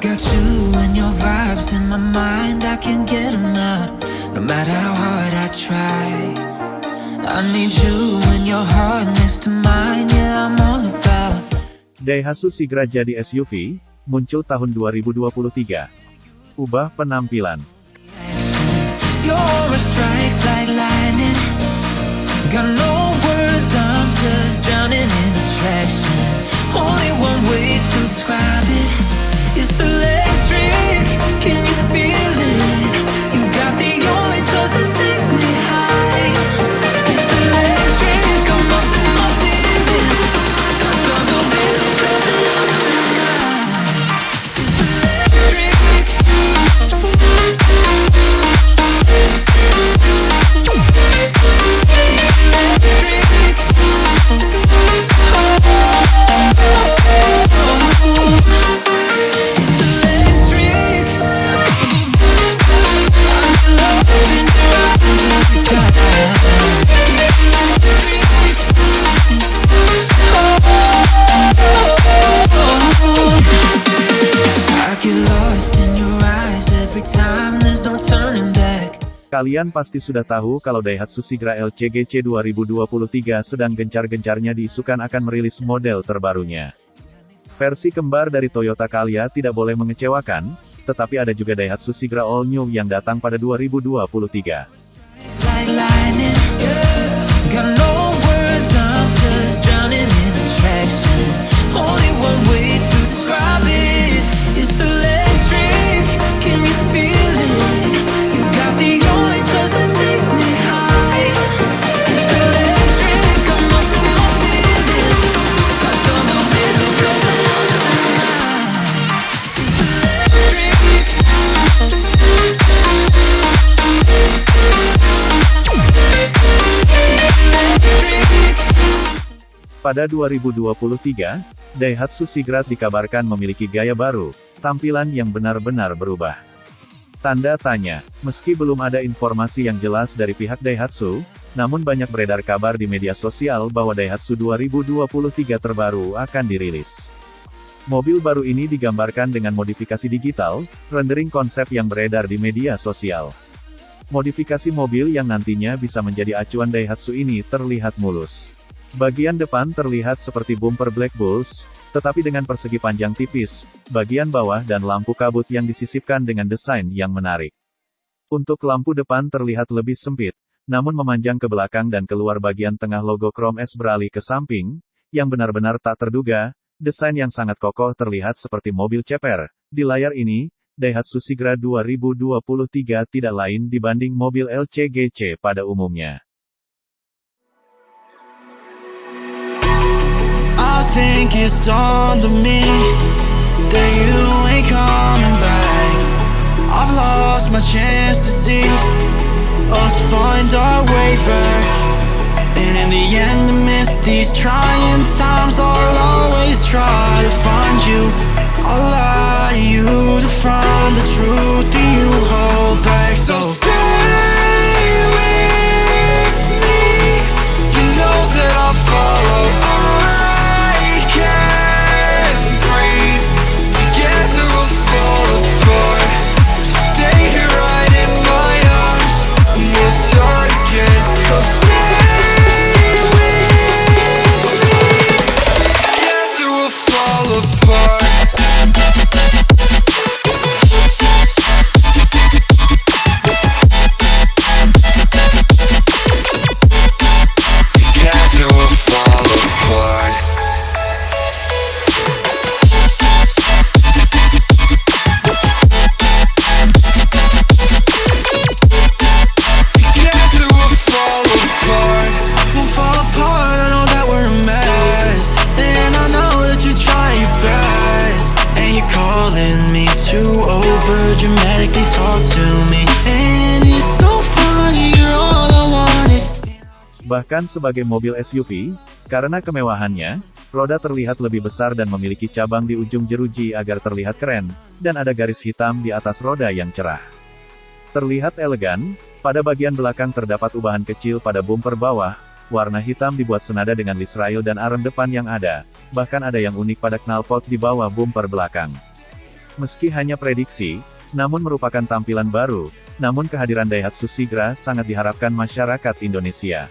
got you and your vibes in my mind, I can't get them out. No matter how hard I try. I need you and your heart next to mine, yeah, I'm all about. Daihatsu Sigra jadi SUV, muncul tahun 2023. Ubah penampilan. Your strikes like lightning. Got no words, I'm just drowning in attraction. Only one way to describe it. Kalian pasti sudah tahu kalau Daihatsu Sigra LCGC 2023 sedang gencar-gencarnya diisukan akan merilis model terbarunya. Versi kembar dari Toyota Calya tidak boleh mengecewakan, tetapi ada juga Daihatsu Sigra All New yang datang pada 2023. It's like lightning. Got no words, I'm just drowning in attraction. Only one Pada 2023, Daihatsu Sigra dikabarkan memiliki gaya baru, tampilan yang benar-benar berubah. Tanda tanya, meski belum ada informasi yang jelas dari pihak Daihatsu, namun banyak beredar kabar di media sosial bahwa Daihatsu 2023 terbaru akan dirilis. Mobil baru ini digambarkan dengan modifikasi digital, rendering konsep yang beredar di media sosial. Modifikasi mobil yang nantinya bisa menjadi acuan Daihatsu ini terlihat mulus. Bagian depan terlihat seperti bumper Black Bulls, tetapi dengan persegi panjang tipis, bagian bawah dan lampu kabut yang disisipkan dengan desain yang menarik. Untuk lampu depan terlihat lebih sempit, namun memanjang ke belakang dan keluar bagian tengah logo Chrome S beralih ke samping, yang benar-benar tak terduga, desain yang sangat kokoh terlihat seperti mobil ceper. Di layar ini, Daihatsu Sigra 2023 tidak lain dibanding mobil LCGC pada umumnya. Think it's dawned on me that you ain't coming back. I've lost my chance to see us find our way back. And in the end, amidst these trying times, I'll always try to find you. I'll lie to you to find the truth that you hold Bahkan sebagai mobil SUV, karena kemewahannya, roda terlihat lebih besar dan memiliki cabang di ujung jeruji agar terlihat keren, dan ada garis hitam di atas roda yang cerah. Terlihat elegan, pada bagian belakang terdapat ubahan kecil pada bumper bawah, warna hitam dibuat senada dengan Israel dan arem depan yang ada, bahkan ada yang unik pada knalpot di bawah bumper belakang. Meski hanya prediksi, namun merupakan tampilan baru, namun kehadiran Daihatsu Sigra sangat diharapkan masyarakat Indonesia.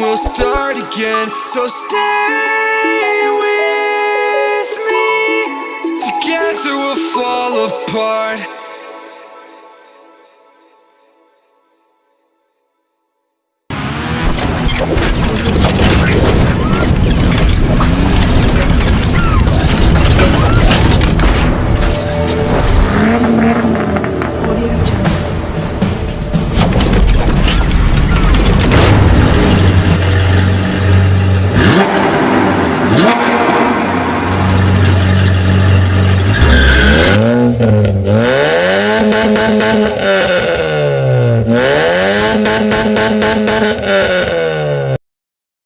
we'll start again. So stay with me. Together we'll fall apart.